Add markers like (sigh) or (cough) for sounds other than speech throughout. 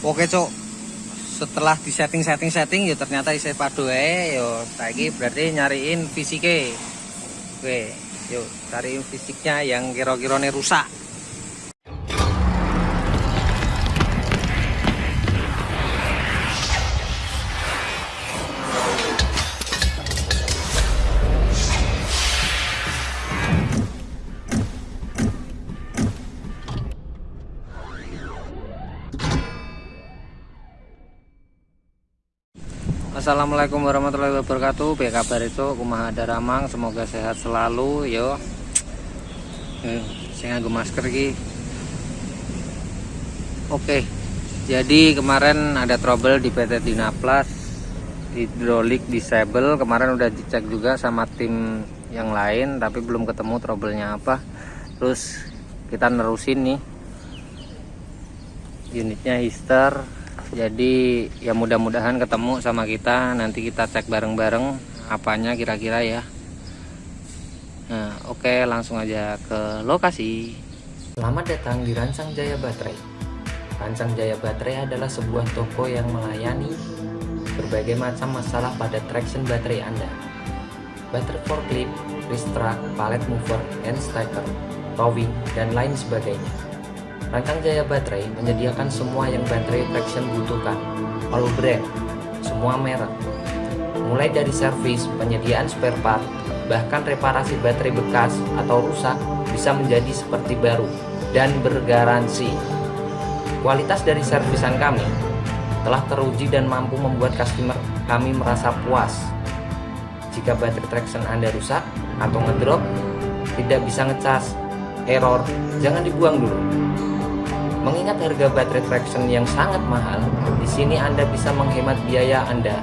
Oke cok setelah di setting setting setting ya ternyata isi padu eh yo lagi berarti nyariin fisike. Oke yuk cariin fisiknya yang kira-kira rusak Assalamualaikum warahmatullahi wabarakatuh. Baik kabar itu? Kumaha ada ramang Semoga sehat selalu yo. Eh, Saya nganggu masker ki Oke Jadi kemarin ada trouble di PT Dinaplas Hidrolik disable. Kemarin udah dicek juga sama tim yang lain Tapi belum ketemu troublenya apa. Terus kita nerusin nih Unitnya hister jadi ya mudah-mudahan ketemu sama kita. Nanti kita cek bareng-bareng apanya kira-kira ya. Nah oke langsung aja ke lokasi. Selamat datang di Rancang Jaya Baterai. Rancang Jaya Baterai adalah sebuah toko yang melayani berbagai macam masalah pada traction baterai Anda. Baterai forklift, wrist track, pallet mover, hand stacker, towing, dan lain sebagainya Rancang Jaya Baterai menyediakan semua yang baterai traction butuhkan, all brand, semua merek. Mulai dari servis, penyediaan spare part, bahkan reparasi baterai bekas atau rusak bisa menjadi seperti baru dan bergaransi. Kualitas dari servisan kami telah teruji dan mampu membuat customer kami merasa puas. Jika baterai traction Anda rusak atau ngedrop, tidak bisa ngecas, error, jangan dibuang dulu Mengingat harga baterai traction yang sangat mahal, di sini Anda bisa menghemat biaya Anda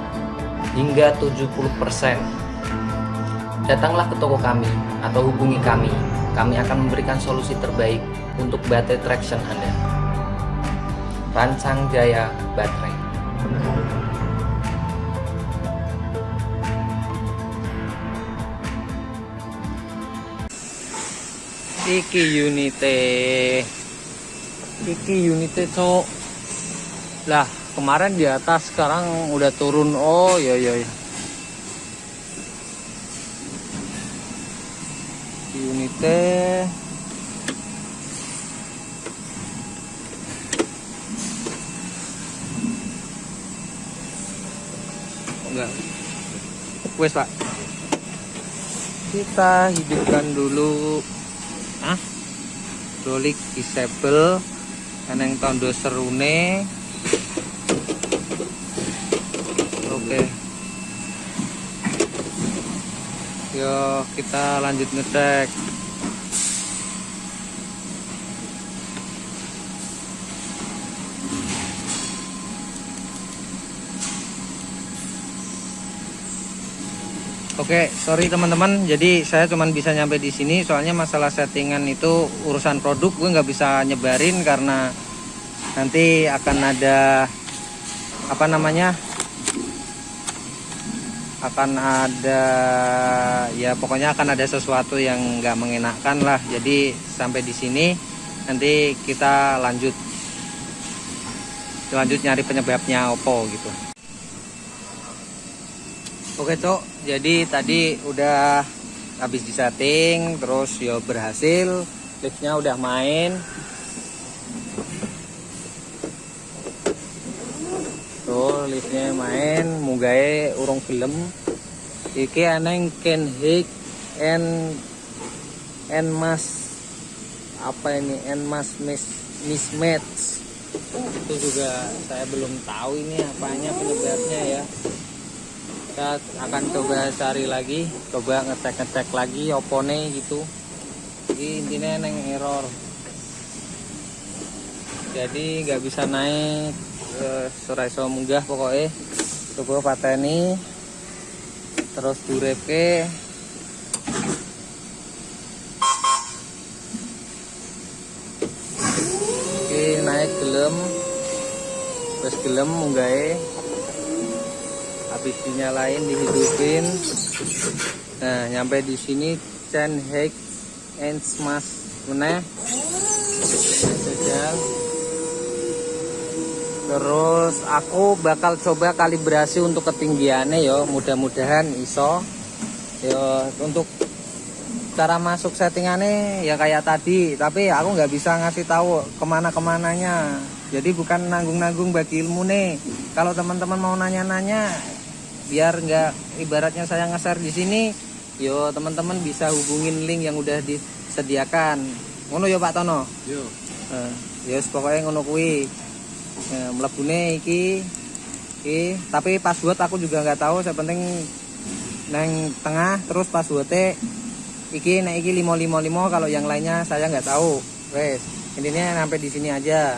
hingga 70%. Datanglah ke toko kami atau hubungi kami. Kami akan memberikan solusi terbaik untuk baterai traction Anda. Rancang Jaya Baterai. Iki unite iki unitnya cok lah kemarin di atas sekarang udah turun. Oh ya ya ya unitnya. Enggak. Wes pak. Kita hidupkan dulu. Ah dolik disable eneng tondo serune. Oke. Yo kita lanjut ngecek Oke, sorry teman-teman. Jadi saya cuma bisa nyampe di sini. Soalnya masalah settingan itu urusan produk gue nggak bisa nyebarin karena nanti akan ada apa namanya akan ada ya pokoknya akan ada sesuatu yang nggak mengenakan lah. Jadi sampai di sini nanti kita lanjut lanjut nyari penyebabnya opo gitu. Oke cok, jadi tadi udah habis disetting, terus ya berhasil, liftnya udah main. Tuh liftnya main, mugai urung film. Iki aneng Ken Hik and and mas apa ini? And mas miss mismatch. Itu juga saya belum tahu ini apanya penyebabnya ya kita akan coba cari lagi coba ngecek-ngecek lagi opone gitu. Jadi intinya neng error. Jadi nggak bisa naik surai so munggah pokoknya coba pateni terus durepe oke naik gelem. Terus gelem munggah habis dinyalain dihidupin. Nah nyampe di sini Chen Hek and Smash meneh terus aku bakal coba kalibrasi untuk ketinggiannya yo. Mudah-mudahan iso. Yo untuk cara masuk settingannya ya kayak tadi. Tapi aku nggak bisa ngasih tahu ke mana ke mananya jadi bukan nanggung-nanggung bagi ilmu nih. Kalau teman-teman mau nanya-nanya biar nggak ibaratnya saya nge-share di sini yo teman-teman bisa hubungin link yang udah disediakan. Ngono yo Pak Tono? Yo. Ya yes, pokoknya ngono kuwi. Nah, mlebune iki iki. Tapi password aku juga nggak tahu saya penting neng tengah terus passwordnya iki nek iki 555 kalau yang lainnya saya nggak tahu. Wes intinya sampai di sini aja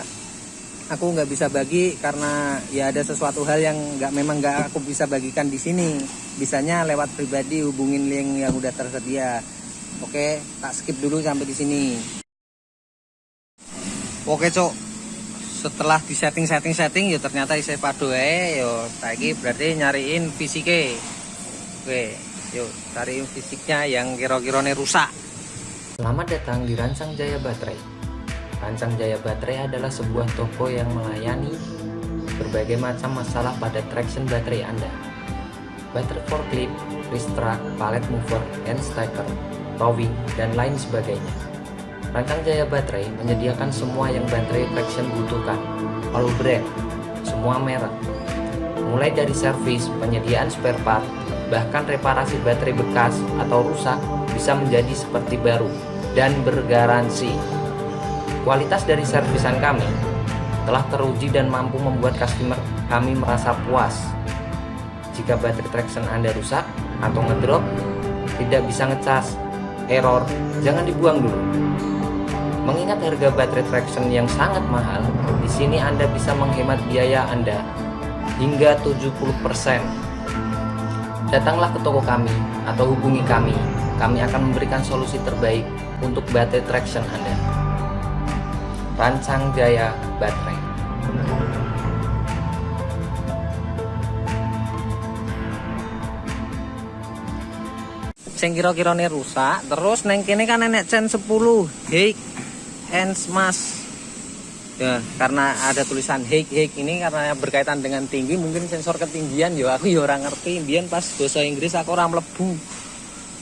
aku nggak bisa bagi karena ya ada sesuatu hal yang nggak memang nggak aku bisa bagikan di sini. Bisanya lewat pribadi hubungin link yang udah tersedia. Oke tak skip dulu sampai di sini. Oke cok. Setelah di setting setting setting ya ternyata isi padu eh yo lagi berarti nyariin fisike. Oke yuk cariin fisiknya yang kira-kira rusak. Selamat datang di Rancang Jaya Baterai. Rancang Jaya Baterai adalah sebuah toko yang melayani berbagai macam masalah pada traction baterai Anda. Baterai forklift, racetrack, pallet mover, hand stacker, towing, dan lain sebagainya. Rancang Jaya Baterai menyediakan semua yang baterai traction butuhkan, all brand, semua merek. Mulai dari servis, penyediaan spare part, bahkan reparasi baterai bekas atau rusak bisa menjadi seperti baru dan bergaransi. Kualitas dari servisan kami telah teruji dan mampu membuat customer kami merasa puas. Jika baterai traction Anda rusak atau ngedrop, tidak bisa ngecas, error, jangan dibuang dulu. Mengingat harga baterai traction yang sangat mahal, di sini Anda bisa menghemat biaya Anda hingga 70%. Datanglah ke toko kami atau hubungi kami. Kami akan memberikan solusi terbaik untuk baterai traction Anda. Rancang Jaya Baterai. sing kira-kira rusak terus neng kene kan nenek cen 10 hake and smash. Ya karena ada tulisan hake hake ini karena berkaitan dengan tinggi mungkin sensor ketinggian ya aku ya orang ngerti. Biar pas bahasa Inggris aku orang melebu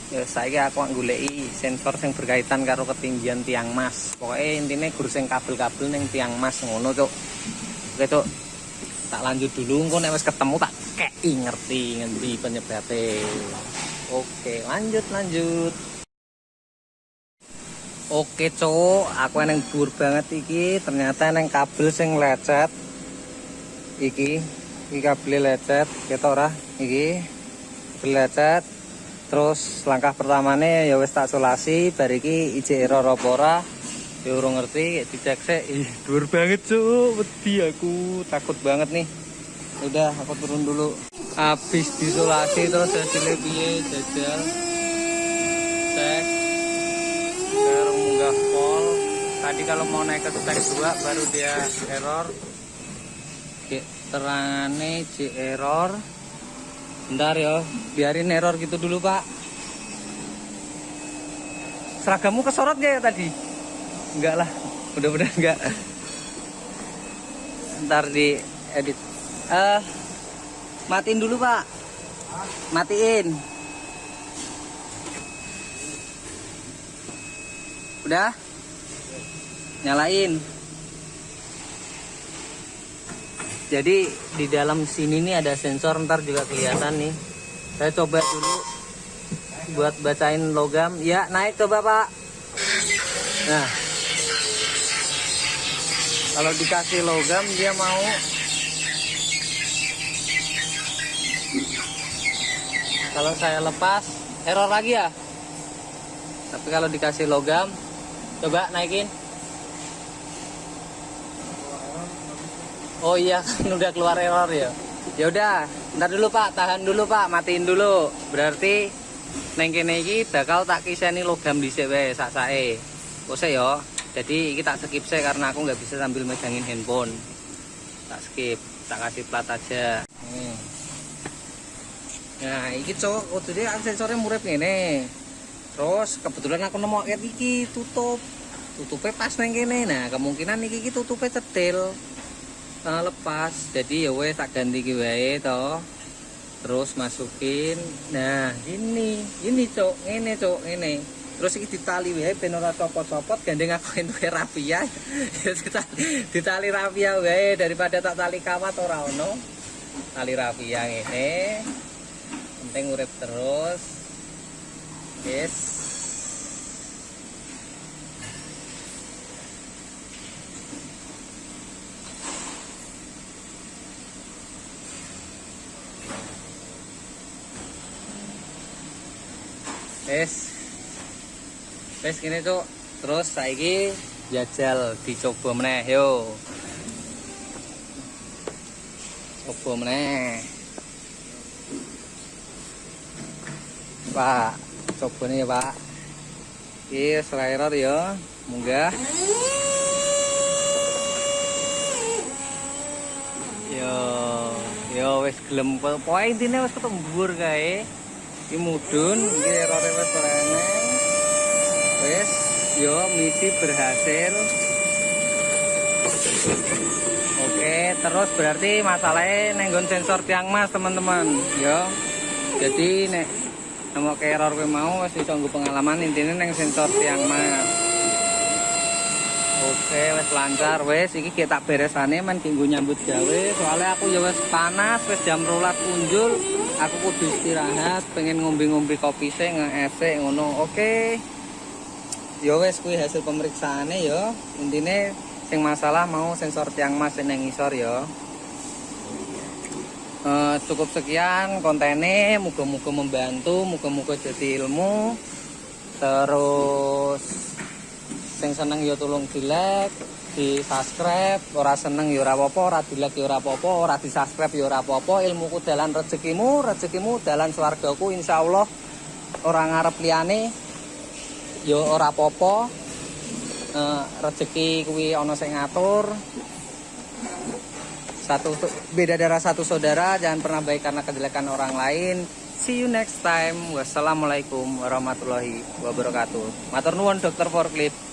ya saya aku ngulei sensor yang berkaitan karo ketinggian tiang mas. Pokoknya intinya sing kabel-kabel neng tiang mas ngono cok oke cok tak lanjut dulu engko nek ketemu tak kei ngerti ngendi penyebabnya. Oke lanjut lanjut. Oke cowok, aku neng dhuwur banget iki, ternyata neng kabel sing lecet. Iki, iki kabel lecet, ketok ora? Iki. Lecet. Terus langkah pertamanya ya wis tak solasi, bar iki ije error apa. Ya urung ngerti, dicek sik. Ih, dhuwur banget cuk, wedi aku, takut banget nih. Udah, aku turun dulu. Habis disolasi terus hasilnya piye jajal. Cek baru munggah pol tadi kalau mau naik ke stack 2 baru dia error Oke, terangane J error bentar ya biarin error gitu dulu pak. Seragammu kesorot gak ya tadi? Enggak lah. Mudah-mudahan enggak ntar di edit eh matiin dulu pak. Matiin. Udah? Nyalain jadi di dalam sini nih ada sensor ntar juga kelihatan nih. Saya coba dulu buat bacain logam. Ya naik coba pak. Nah. Kalau dikasih logam dia mau. Kalau saya lepas error lagi ya. Tapi kalau dikasih logam coba naikin oh iya (laughs) kan udah keluar error ya? Ya udah ntar dulu pak. Tahan dulu pak. Matiin dulu. Berarti neng kene iki bakal tak kiseni logam di wae sak sae kose yo jadi iki tak skip saya karena aku nggak bisa sambil megangin handphone. Tak skip tak kasih plat aja. Nih nah iki oh jadi sensornya murid ngene. Terus kebetulan aku nemu iki tutup. Tutupnya pas neng kene. Nah kemungkinan iki, iki tutupnya cetil eh, lepas. Jadi ya wes tak ganti ki wae to. Terus masukin. Nah ini. Ini cok ini cok ini terus iki ditali wae ben ora copot-copot gandeng aku entuk rapia ya. (laughs) Ditali, ditali rapia wae. Daripada tak tali kawat ora ono. Tali rapia ini penting urip terus. Yes Wes. Wes gini tuh. Terus saiki jajal dicoba meneh yo. Coba meneh. Pak, coba nih Pak. Iki slider ya, munggah. Yo, yo wes gelem pokoke intine wis ketembur kae. Iki mudun, iki ora eneng. Wis, yo misi berhasil. Oke, terus berarti masalahnya nenggon sensor tiang mas teman-teman, yo. Jadi nek nemu ke error kowe mau iso nggo pengalaman intine neng sensor tiang mas. Oke, wis lancar wis iki kita beresane men kanggo nyambut gawe. Soalnya aku ya wis panas, wis jam rolas kunjul. Aku kudu istirahat, pengen ngombe-ngombe kopi sih nge ngono. Oke. Ya wis kuwi hasil pemeriksaane ya. Intine sing masalah mau sensor tiang mas yang ngisor ya. Eh, cukup sekian kontennya, muga-muga membantu, muga-muga jadi ilmu. Terus sing seneng ya tolong di like di subscribe ora seneng ya ora apa-apa ora ya subscribe ya ora apa-apa ilmuku dalan rezekimu rezekimu dalan swargaku insyaallah ora ngarep liyane ya ora apa-apa. Eh, rezeki kuwi ana sing ngatur. Satu beda darah satu saudara jangan pernah baik karena kejelekan orang lain. See you next time. Wassalamualaikum warahmatullahi wabarakatuh. Matur nuwun dokter forklift